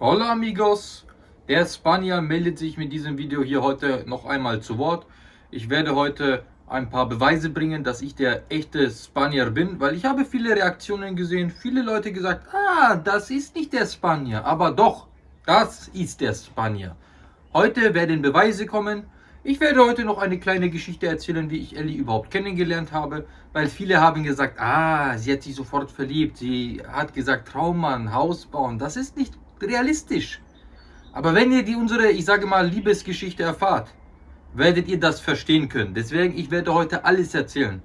Hola amigos, der Spanier meldet sich mit diesem Video hier heute noch einmal zu Wort. Ich werde heute ein paar Beweise bringen, dass ich der echte Spanier bin, weil ich habe viele Reaktionen gesehen, viele Leute gesagt, ah, das ist nicht der Spanier, aber doch, das ist der Spanier. Heute werden Beweise kommen. Ich werde heute noch eine kleine Geschichte erzählen, wie ich Ellie überhaupt kennengelernt habe, weil viele haben gesagt, ah, sie hat sich sofort verliebt, sie hat gesagt, Traummann, Haus bauen, das ist nicht realistisch. Aber wenn ihr die unsere, ich sage mal, Liebesgeschichte erfahrt, werdet ihr das verstehen können. Deswegen, ich werde heute alles erzählen.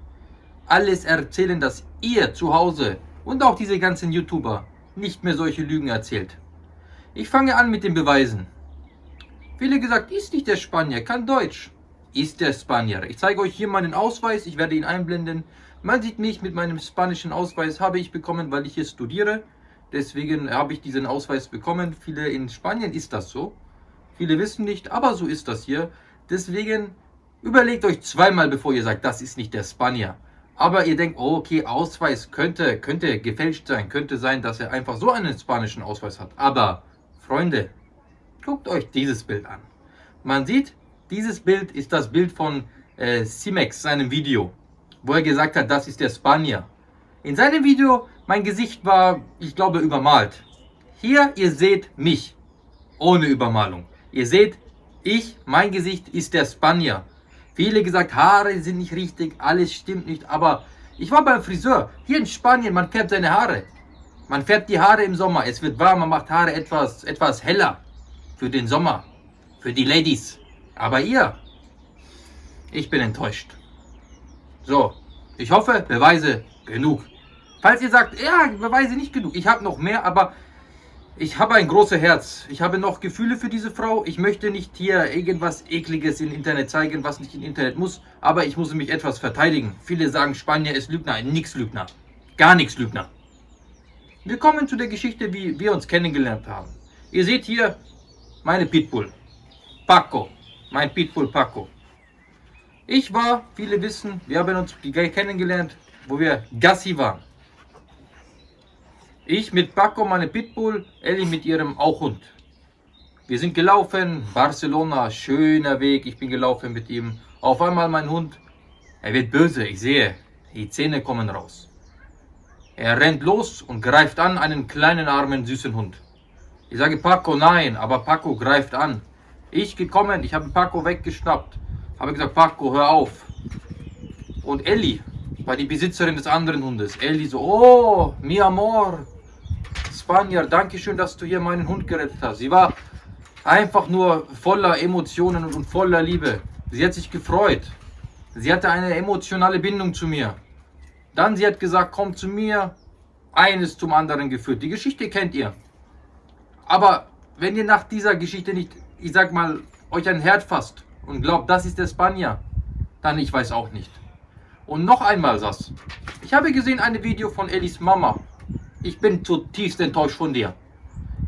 Alles erzählen, dass ihr zu Hause und auch diese ganzen YouTuber nicht mehr solche Lügen erzählt. Ich fange an mit den Beweisen. Viele gesagt, ist nicht der Spanier, kann Deutsch. Ist der Spanier. Ich zeige euch hier meinen Ausweis, ich werde ihn einblenden. Man sieht mich mit meinem spanischen Ausweis, habe ich bekommen, weil ich hier studiere. Deswegen habe ich diesen Ausweis bekommen. Viele in Spanien ist das so. Viele wissen nicht, aber so ist das hier. Deswegen überlegt euch zweimal, bevor ihr sagt, das ist nicht der Spanier. Aber ihr denkt, oh, okay, Ausweis könnte, könnte gefälscht sein. Könnte sein, dass er einfach so einen spanischen Ausweis hat. Aber, Freunde, guckt euch dieses Bild an. Man sieht, dieses Bild ist das Bild von äh, Simex, seinem Video, wo er gesagt hat, das ist der Spanier. In seinem Video mein Gesicht war, ich glaube, übermalt. Hier, ihr seht mich. Ohne Übermalung. Ihr seht, ich, mein Gesicht ist der Spanier. Viele gesagt, Haare sind nicht richtig, alles stimmt nicht. Aber ich war beim Friseur. Hier in Spanien, man färbt seine Haare. Man färbt die Haare im Sommer. Es wird warm, man macht Haare etwas, etwas heller. Für den Sommer. Für die Ladies. Aber ihr, ich bin enttäuscht. So, ich hoffe, Beweise genug. Falls ihr sagt, ja, Beweise nicht genug, ich habe noch mehr, aber ich habe ein großes Herz. Ich habe noch Gefühle für diese Frau. Ich möchte nicht hier irgendwas Ekliges im Internet zeigen, was nicht im Internet muss, aber ich muss mich etwas verteidigen. Viele sagen, Spanier ist Lügner. Nix Lügner. Gar nichts Lügner. Wir kommen zu der Geschichte, wie wir uns kennengelernt haben. Ihr seht hier meine Pitbull. Paco. Mein Pitbull Paco. Ich war, viele wissen, wir haben uns kennengelernt, wo wir Gassi waren. Ich mit Paco, meine Pitbull, Ellie mit ihrem auch Hund. Wir sind gelaufen, Barcelona, schöner Weg, ich bin gelaufen mit ihm. Auf einmal mein Hund, er wird böse, ich sehe, die Zähne kommen raus. Er rennt los und greift an einen kleinen, armen, süßen Hund. Ich sage Paco, nein, aber Paco greift an. Ich gekommen, ich habe Paco weggeschnappt, habe gesagt, Paco, hör auf. Und Ellie war die Besitzerin des anderen Hundes. Ellie so, oh, mi amor, Spanier, danke schön, dass du hier meinen Hund gerettet hast. Sie war einfach nur voller Emotionen und voller Liebe. Sie hat sich gefreut. Sie hatte eine emotionale Bindung zu mir. Dann sie hat gesagt, komm zu mir. Eines zum anderen geführt. Die Geschichte kennt ihr. Aber wenn ihr nach dieser Geschichte nicht, ich sag mal, euch ein Herz fasst und glaubt, das ist der Spanier, dann ich weiß auch nicht. Und noch einmal das. Ich habe gesehen ein Video von Elis Mama. Ich bin zutiefst enttäuscht von dir.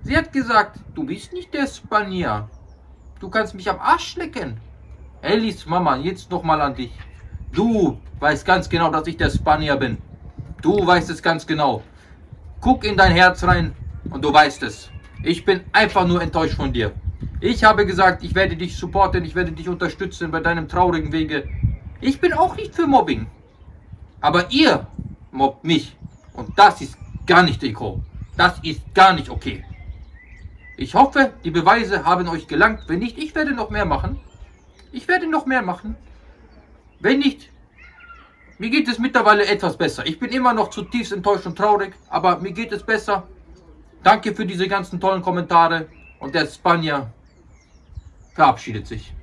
Sie hat gesagt, du bist nicht der Spanier. Du kannst mich am Arsch lecken. Ellis Mama, jetzt nochmal an dich. Du weißt ganz genau, dass ich der Spanier bin. Du weißt es ganz genau. Guck in dein Herz rein und du weißt es. Ich bin einfach nur enttäuscht von dir. Ich habe gesagt, ich werde dich supporten, ich werde dich unterstützen bei deinem traurigen Wege. Ich bin auch nicht für Mobbing. Aber ihr mobbt mich. Und das ist gar nicht Deko. Das ist gar nicht okay. Ich hoffe, die Beweise haben euch gelangt. Wenn nicht, ich werde noch mehr machen. Ich werde noch mehr machen. Wenn nicht, mir geht es mittlerweile etwas besser. Ich bin immer noch zutiefst enttäuscht und traurig, aber mir geht es besser. Danke für diese ganzen tollen Kommentare. Und der Spanier verabschiedet sich.